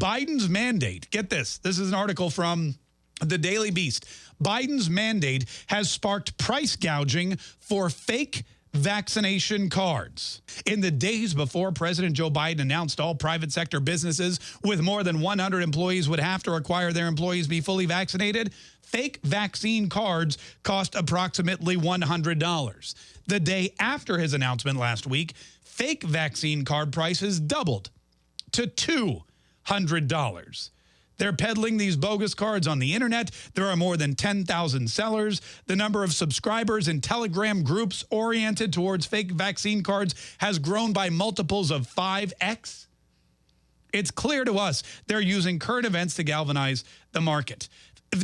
Biden's mandate, get this, this is an article from the Daily Beast. Biden's mandate has sparked price gouging for fake vaccination cards. In the days before President Joe Biden announced all private sector businesses with more than 100 employees would have to require their employees be fully vaccinated, fake vaccine cards cost approximately $100. The day after his announcement last week, fake vaccine card prices doubled to $200. They're peddling these bogus cards on the internet. There are more than 10,000 sellers. The number of subscribers in Telegram groups oriented towards fake vaccine cards has grown by multiples of 5x. It's clear to us they're using current events to galvanize the market.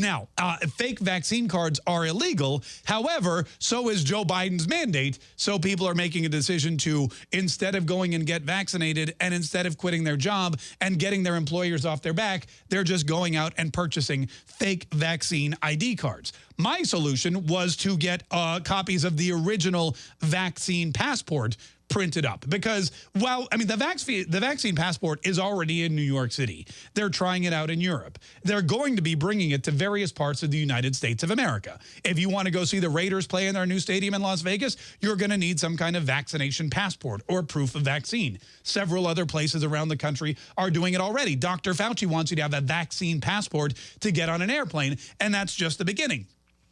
Now, uh, fake vaccine cards are illegal. However, so is Joe Biden's mandate. So people are making a decision to, instead of going and get vaccinated and instead of quitting their job and getting their employers off their back, they're just going out and purchasing fake vaccine ID cards. My solution was to get uh, copies of the original vaccine passport printed up because while I mean the vaccine the vaccine passport is already in New York City. They're trying it out in Europe. They're going to be bringing it to various parts of the United States of America. If you want to go see the Raiders play in their new stadium in Las Vegas, you're going to need some kind of vaccination passport or proof of vaccine. Several other places around the country are doing it already. Dr. Fauci wants you to have a vaccine passport to get on an airplane, and that's just the beginning.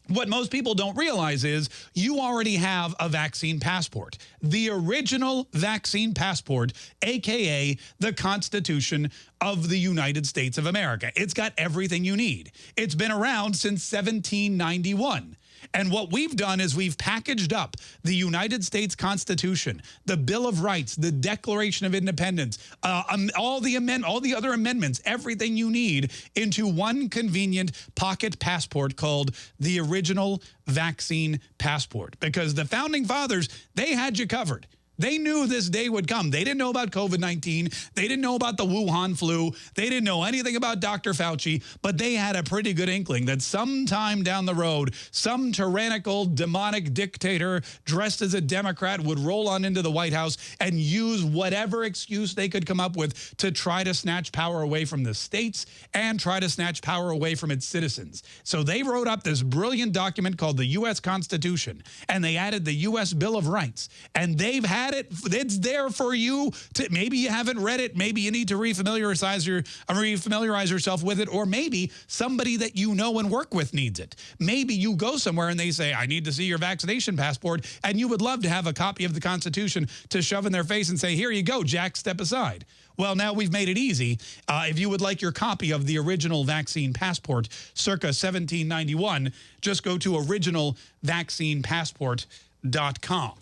What most people don't realize is you already have a vaccine passport. The original vaccine passport, AKA the Constitution of the United States of America. It's got everything you need. It's been around since 1791. And what we've done is we've packaged up the United States Constitution, the Bill of Rights, the Declaration of Independence, uh, um, all the amend all the other amendments, everything you need into one convenient pocket passport called the original vaccine passport. Because the founding fathers, they had you covered. They knew this day would come. They didn't know about COVID-19. They didn't know about the Wuhan flu. They didn't know anything about Dr. Fauci, but they had a pretty good inkling that sometime down the road, some tyrannical, demonic dictator dressed as a Democrat would roll on into the White House and use whatever excuse they could come up with to try to snatch power away from the states and try to snatch power away from its citizens. So they wrote up this brilliant document called the U.S. Constitution, and they added the U.S. Bill of Rights, and they've had had it. It's there for you. To, maybe you haven't read it. Maybe you need to refamiliarize, your, refamiliarize yourself with it. Or maybe somebody that you know and work with needs it. Maybe you go somewhere and they say, I need to see your vaccination passport. And you would love to have a copy of the Constitution to shove in their face and say, here you go, Jack, step aside. Well, now we've made it easy. Uh, if you would like your copy of the original vaccine passport circa 1791, just go to originalvaccinepassport.com.